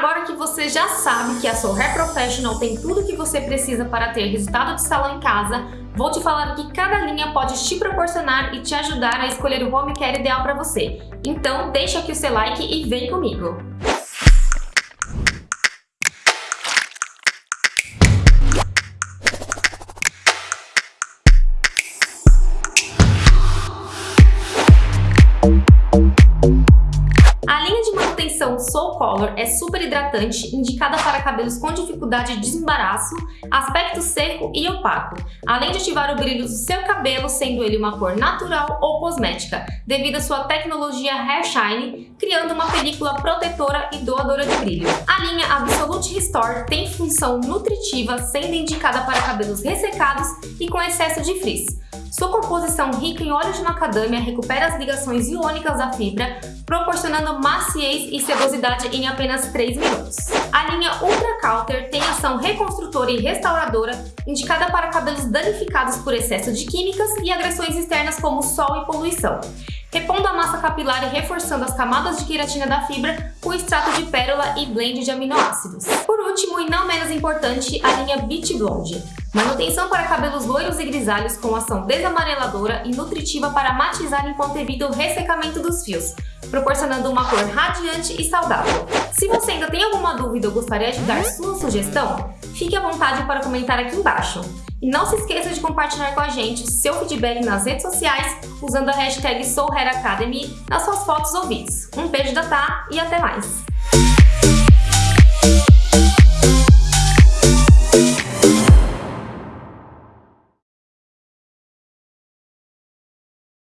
Agora que você já sabe que a Soul Hair Professional tem tudo o que você precisa para ter resultado de salão em casa, vou te falar que cada linha pode te proporcionar e te ajudar a escolher o home care ideal para você. Então deixa aqui o seu like e vem comigo! Manutenção Soul Color é super hidratante, indicada para cabelos com dificuldade de desembaraço, aspecto seco e opaco, além de ativar o brilho do seu cabelo, sendo ele uma cor natural ou cosmética, devido à sua tecnologia Hair Shine, criando uma película protetora e doadora de brilho. A linha Absolute Restore tem função nutritiva, sendo indicada para cabelos ressecados e com excesso de frizz. Sua composição rica em óleo de macadâmia recupera as ligações iônicas da fibra, proporcionando maciez e sedosidade em apenas 3 minutos. A linha Ultra Counter tem ação reconstrutora e restauradora, indicada para cabelos danificados por excesso de químicas e agressões externas como sol e poluição repondo a massa capilar e reforçando as camadas de queratina da fibra com extrato de pérola e blend de aminoácidos. Por último, e não menos importante, a linha Beach Blonde. Manutenção para cabelos loiros e grisalhos com ação desamareladora e nutritiva para matizar enquanto evita o ressecamento dos fios, proporcionando uma cor radiante e saudável. Se você ainda tem alguma dúvida ou gostaria de dar sua sugestão, fique à vontade para comentar aqui embaixo. E não se esqueça de compartilhar com a gente seu feedback nas redes sociais usando a hashtag SouHerAcademy nas suas fotos ou vídeos. Um beijo da Tá e até mais!